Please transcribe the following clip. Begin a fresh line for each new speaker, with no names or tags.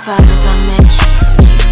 vibes I met